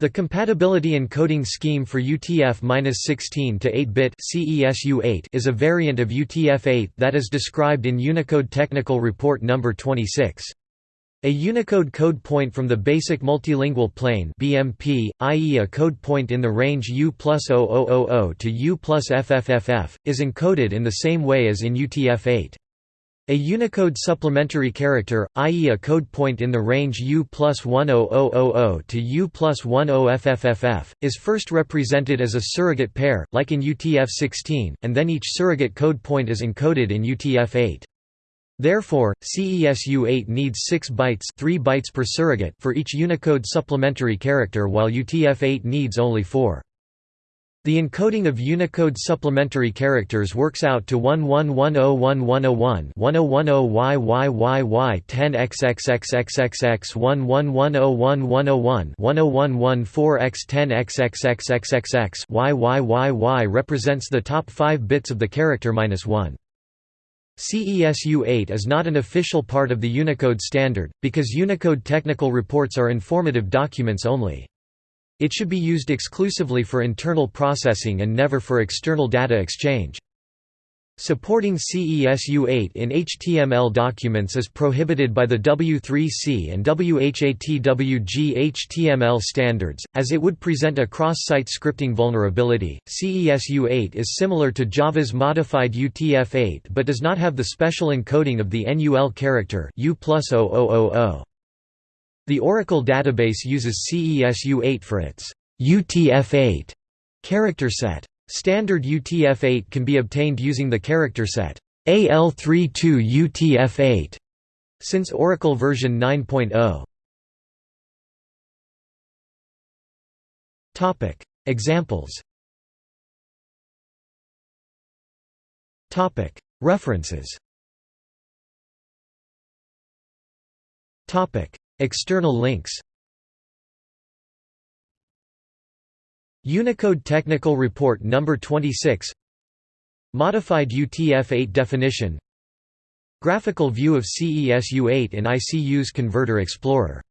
The compatibility encoding scheme for UTF-16 to 8-bit CESU-8 is a variant of UTF-8 that is described in Unicode Technical Report No. 26. A Unicode code point from the Basic Multilingual Plane BMP, i.e. a code point in the range U plus 0000 to U plus FFFF, is encoded in the same way as in UTF-8. A Unicode supplementary character, i.e. a code point in the range U plus 10000 to U plus 10FFFF, is first represented as a surrogate pair, like in UTF-16, and then each surrogate code point is encoded in UTF-8. Therefore, CESU-8 needs 6 bytes, 3 bytes per surrogate for each Unicode supplementary character while UTF-8 needs only 4. The encoding of Unicode supplementary characters works out to 11101101 1010YYYY 10XXXXXX 11101101 1014X10XXXXXX YYYY represents the top 5 bits of the character minus 1. CESU-8 is not an official part of the Unicode standard, because Unicode technical reports are informative documents only. It should be used exclusively for internal processing and never for external data exchange. Supporting CESU-8 in HTML documents is prohibited by the W3C and WHATWG HTML standards, as it would present a cross-site scripting vulnerability. CESU-8 is similar to Java's modified UTF-8 but does not have the special encoding of the NUL character U +0000. The Oracle database uses CESU-8 for its UTF-8 character set. Standard UTF-8 can be obtained using the character set AL32 UTF-8 since Oracle version 9.0. Topic: Examples. Topic: References. Topic: External links. Unicode Technical Report No. 26 Modified UTF-8 definition. Graphical view of CESU-8 in ICU's Converter Explorer